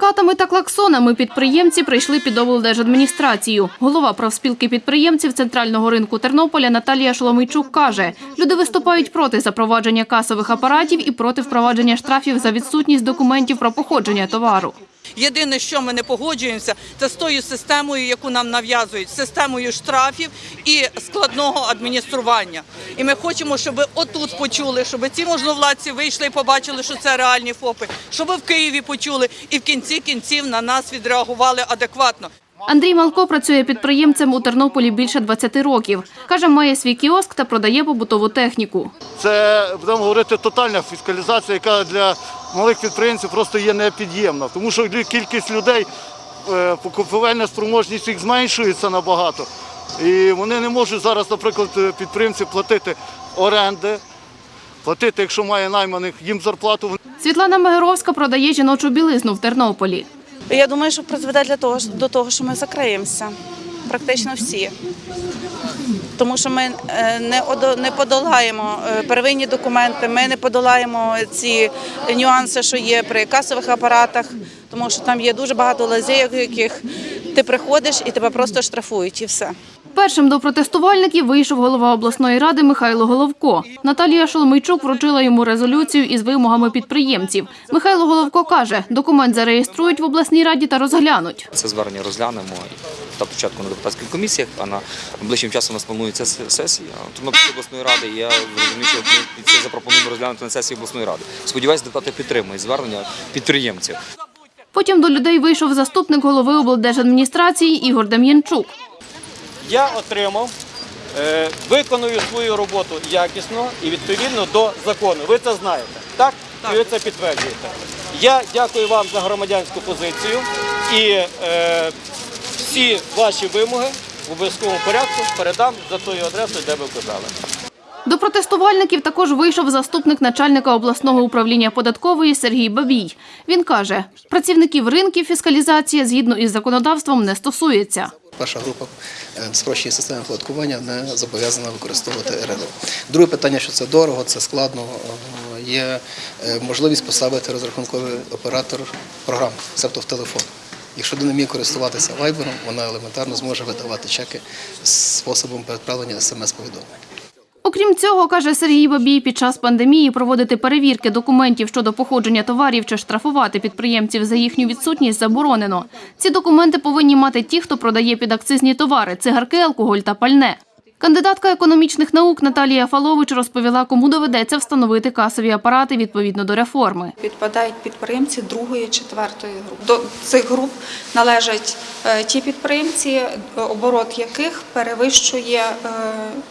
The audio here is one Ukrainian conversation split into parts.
плакатами та клаксонами підприємці прийшли під облдержадміністрацію. Голова профспілки підприємців центрального ринку Тернополя Наталія Шоломийчук каже, люди виступають проти запровадження касових апаратів і проти впровадження штрафів за відсутність документів про походження товару. Єдине, що ми не погоджуємося, це з тою системою, яку нам нав'язують, системою штрафів і складного адміністрування. І ми хочемо, щоб отут почули, щоб ці можновладці вийшли і побачили, що це реальні ФОПи, щоб в Києві почули і в кінці кінців на нас відреагували адекватно. Андрій Малко працює підприємцем у Тернополі більше 20 років. Каже, має свій кіоск та продає побутову техніку. Це будемо говорити тотальна фіскалізація, яка для малих підприємців просто є непід'ємна, тому що кількість людей, е, покупівельна спроможність їх зменшується набагато. І вони не можуть зараз, наприклад, підприємці платити оренди, платити, якщо має найманих їм зарплату. Світлана Мегеровська продає жіночу білизну в Тернополі. Я думаю, що призведе для того, до того, що ми закриємося. Практично всі. Тому що ми е, не не подолаємо е, первинні документи, ми не подолаємо ці нюанси, що є при касових апаратах, тому що там є дуже багато лазей, яких ти приходиш і тебе просто штрафують, і все. Першим до протестувальників вийшов голова обласної ради Михайло Головко. Наталія Шоломийчук вручила йому резолюцію із вимогами підприємців. Михайло Головко каже, документ зареєструють в обласній раді та розглянуть. Це звернення розглянемо та спочатку на депутатських комісіях, а на ближчим часом у нас планується се- сесія Тернопільської обласної ради. І я розумію, що ми це запропонуємо розглянути на сесії обласної ради. Сподіваюся, депутати підтримують звернення підприємців. Потім до людей вийшов заступник голови облдержадміністрації Ігор Дем'янчук. Я отримав, е, виконую свою роботу якісно і відповідно до закону. Ви це знаєте, так? І ви це підтверджуєте. Я дякую вам за громадянську позицію і е, всі ваші вимоги в обов'язковому порядку передам за тою адресою, де ви вказали. До протестувальників також вийшов заступник начальника обласного управління податкової Сергій Бабій. Він каже, працівників ринків фіскалізація згідно із законодавством не стосується. Перша група е, спрощення системи оподаткування не зобов'язана використовувати РРО. Друге питання, що це дорого, це складно. е, Є е, можливість поставити розрахунковий оператор програм, тобто в телефон. Якщо людина вміє користуватися вайбером, вона елементарно зможе видавати чеки способом переправлення смс-повідомлень. Окрім цього, каже Сергій Бабій, під час пандемії проводити перевірки документів щодо походження товарів чи штрафувати підприємців за їхню відсутність заборонено. Ці документи повинні мати ті, хто продає підакцизні товари, цигарки, алкоголь та пальне. Кандидатка економічних наук Наталія Фалович розповіла, кому доведеться встановити касові апарати відповідно до реформи. Підпадають підприємці другої, четвертої групи. До цих груп належать е, ті підприємці, е, оборот яких перевищує е,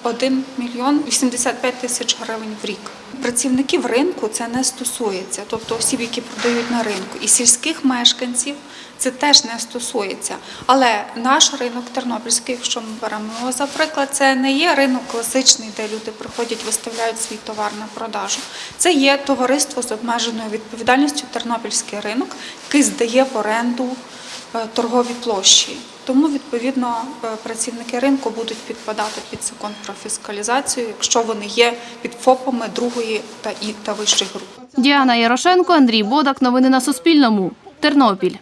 1 мільйон 85 тисяч гривень в рік. Працівників ринку це не стосується, тобто осіб, які продають на ринку, і сільських мешканців це теж не стосується. Але наш ринок тернопільський, якщо ми беремо його за приклад, це не є ринок класичний, де люди приходять, виставляють свій товар на продажу. Це є товариство з обмеженою відповідальністю Тернопільський ринок, який здає в оренду торгові площі. Тому відповідно е, працівники ринку будуть підпадати під закон про фіскалізацію, якщо вони є під ФОПами другої та і та вищих груп. Діана Ярошенко, Андрій Бодак. Новини на Суспільному. Тернопіль.